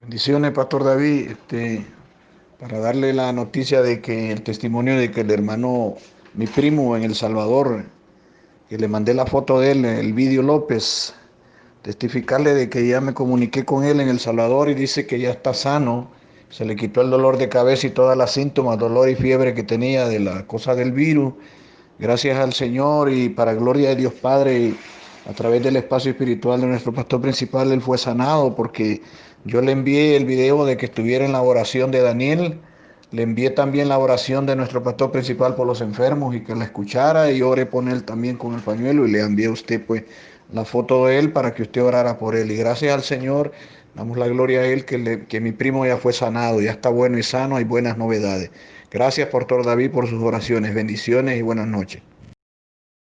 Bendiciones, Pastor David, este, para darle la noticia de que el testimonio de que el hermano, mi primo en El Salvador, que le mandé la foto de él, el vídeo López, testificarle de que ya me comuniqué con él en El Salvador y dice que ya está sano, se le quitó el dolor de cabeza y todas las síntomas, dolor y fiebre que tenía de la cosa del virus. Gracias al Señor y para gloria de Dios Padre a través del espacio espiritual de nuestro pastor principal, él fue sanado porque yo le envié el video de que estuviera en la oración de Daniel, le envié también la oración de nuestro pastor principal por los enfermos y que la escuchara y oré por él también con el pañuelo y le envié a usted pues la foto de él para que usted orara por él. Y gracias al Señor, damos la gloria a él que, que mi primo ya fue sanado, ya está bueno y sano, hay buenas novedades. Gracias, Pastor David, por sus oraciones. Bendiciones y buenas noches.